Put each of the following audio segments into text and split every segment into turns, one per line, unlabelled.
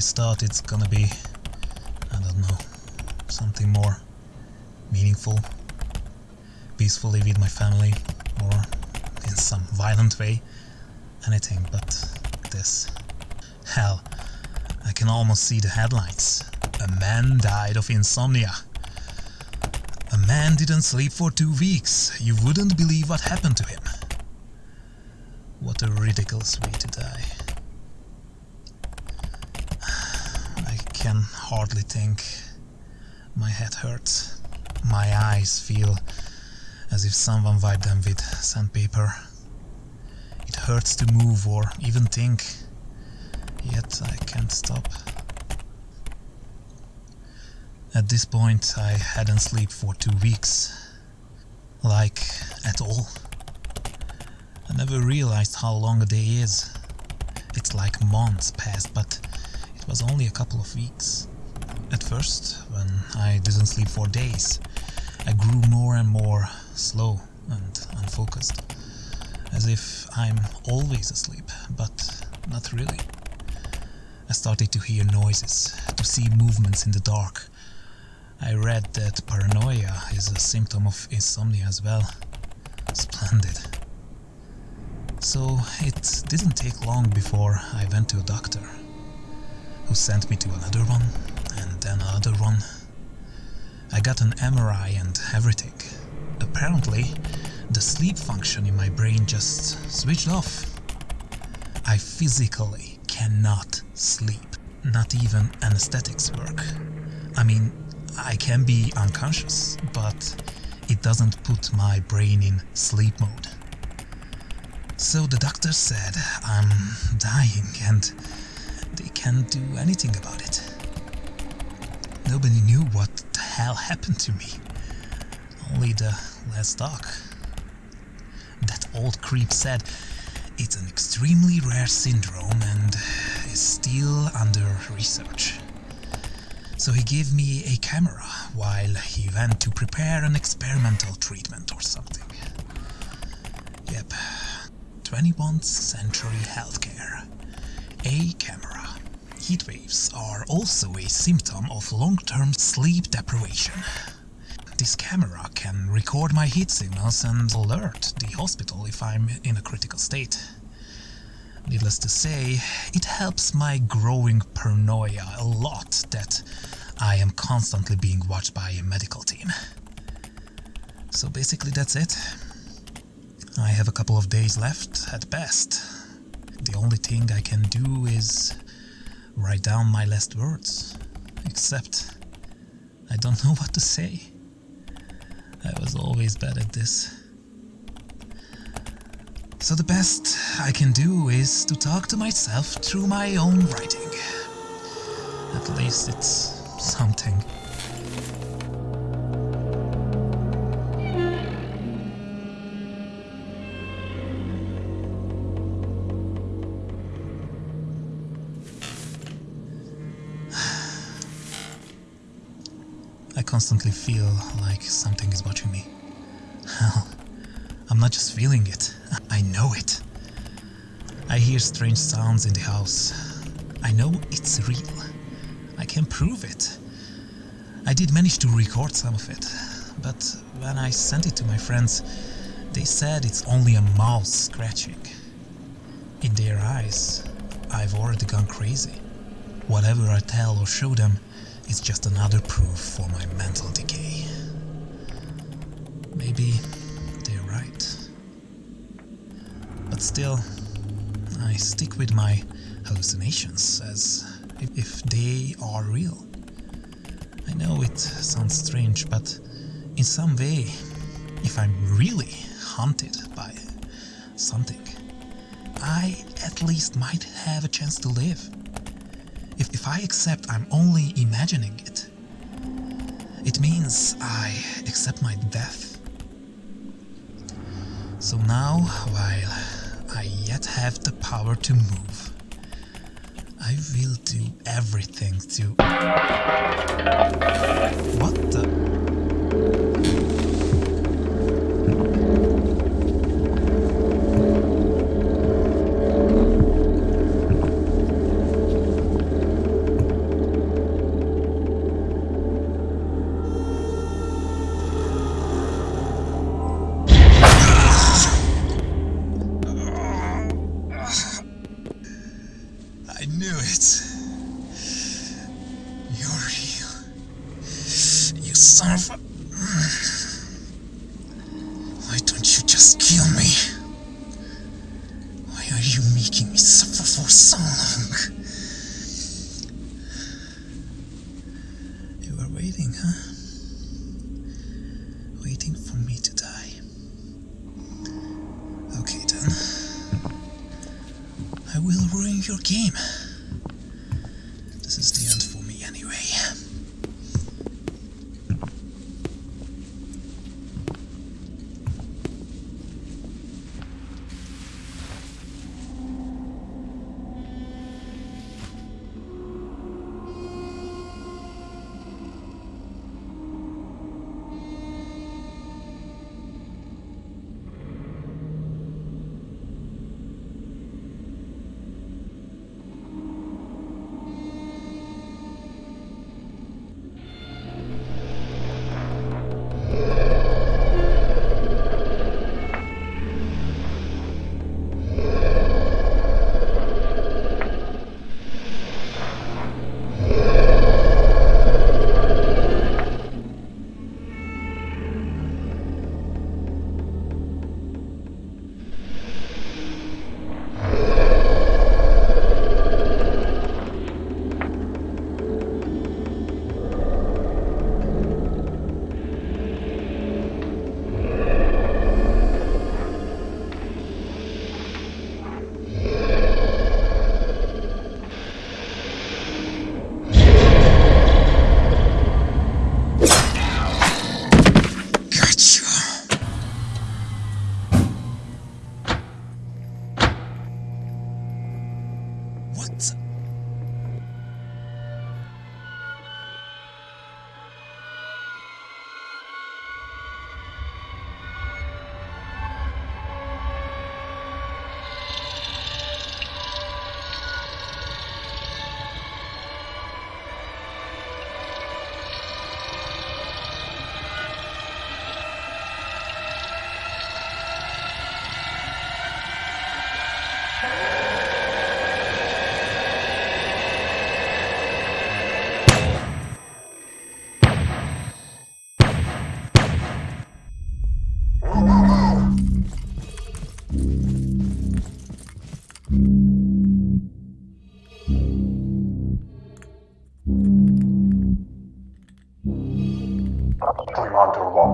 thought it's gonna be, I don't know, something more meaningful, peacefully with my family, or in some violent way, anything but this. Hell, I can almost see the headlines. A man died of insomnia. A man didn't sleep for two weeks. You wouldn't believe what happened to him. What a ridiculous way to die. Can hardly think. My head hurts. My eyes feel as if someone wiped them with sandpaper. It hurts to move or even think, yet I can't stop. At this point I hadn't slept for two weeks. Like, at all. I never realized how long a day is. It's like months passed, but was only a couple of weeks. At first, when I didn't sleep for days, I grew more and more slow and unfocused. As if I'm always asleep, but not really. I started to hear noises, to see movements in the dark. I read that paranoia is a symptom of insomnia as well. Splendid. So it didn't take long before I went to a doctor, who sent me to another one, and then another one. I got an MRI and everything. Apparently, the sleep function in my brain just switched off. I physically cannot sleep. Not even anesthetics work. I mean, I can be unconscious, but it doesn't put my brain in sleep mode. So the doctor said I'm dying and can't do anything about it. Nobody knew what the hell happened to me. Only the last doc. That old creep said it's an extremely rare syndrome and is still under research. So he gave me a camera while he went to prepare an experimental treatment or something. Yep, 21st century healthcare. A camera. Heat waves are also a symptom of long-term sleep deprivation. This camera can record my heat signals and alert the hospital if I'm in a critical state. Needless to say, it helps my growing paranoia a lot that I am constantly being watched by a medical team. So basically that's it. I have a couple of days left at best. The only thing I can do is write down my last words. Except I don't know what to say. I was always bad at this. So the best I can do is to talk to myself through my own writing. At least it's something. Constantly feel like something is watching me. Hell, I'm not just feeling it, I know it. I hear strange sounds in the house. I know it's real. I can prove it. I did manage to record some of it, but when I sent it to my friends, they said it's only a mouse scratching. In their eyes, I've already gone crazy. Whatever I tell or show them is just another proof for my mental decay. Maybe they're right. But still, I stick with my hallucinations as if they are real. I know it sounds strange, but in some way, if I'm really haunted by something, I at least might have a chance to live. I accept I'm only imagining it, it means I accept my death. So now, while I yet have the power to move, I will do everything to... What the... waiting, huh? Waiting for me to die. Okay then. I will ruin your game.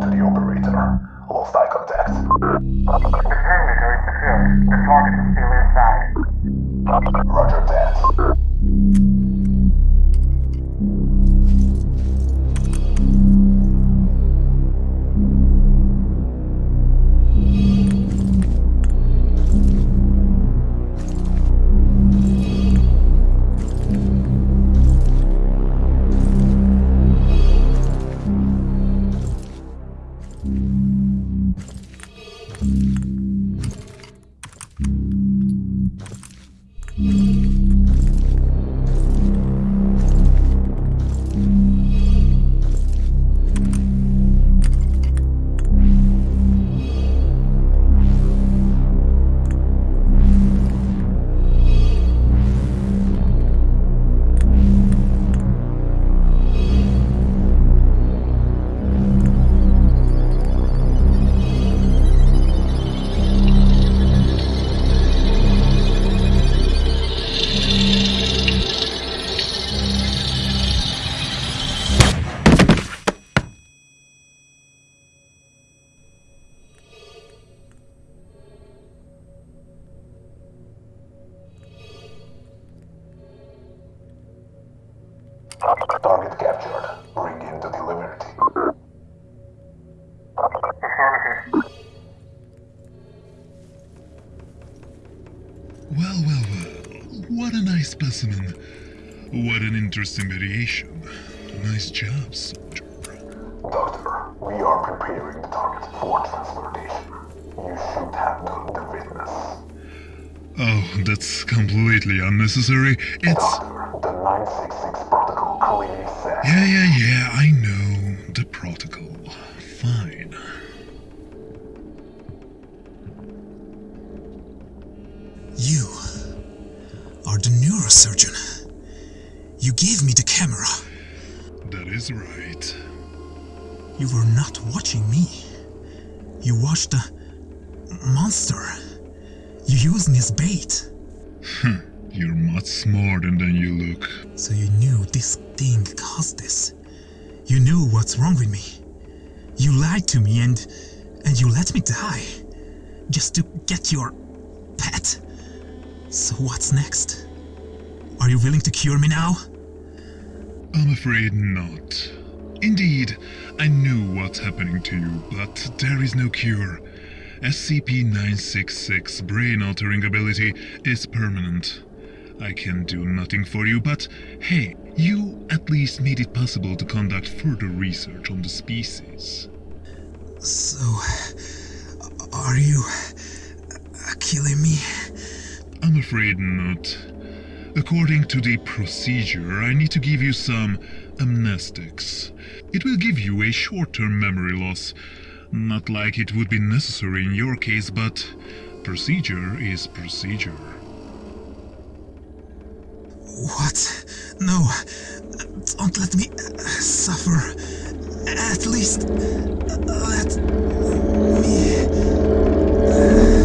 Commander to the operator. Lost eye contact.
The perimeter is secured. The target is
Well, well, well. What a nice specimen. What an interesting variation. Nice job, soldier.
Doctor, we are preparing the target for transportation. You should have known the witness.
Oh, that's completely unnecessary. It's.
Doctor, the 966 protocol clearly says...
Yeah, yeah, yeah, I know. The protocol. Fine.
Are the neurosurgeon. You gave me the camera.
That is right.
You were not watching me. You watched the monster. You used me as bait.
Hmm, you're much smarter than you look.
So you knew this thing caused this. You knew what's wrong with me. You lied to me and and you let me die. Just to get your pet. So what's next? Are you willing to cure me now?
I'm afraid not. Indeed, I knew what's happening to you, but there is no cure. SCP-966 brain-altering ability is permanent. I can do nothing for you, but hey, you at least made it possible to conduct further research on the species.
So, are you killing me?
I'm afraid not. According to the procedure, I need to give you some amnestics. It will give you a short-term memory loss. Not like it would be necessary in your case, but procedure is procedure.
What? No. Don't let me uh, suffer. At least uh, let me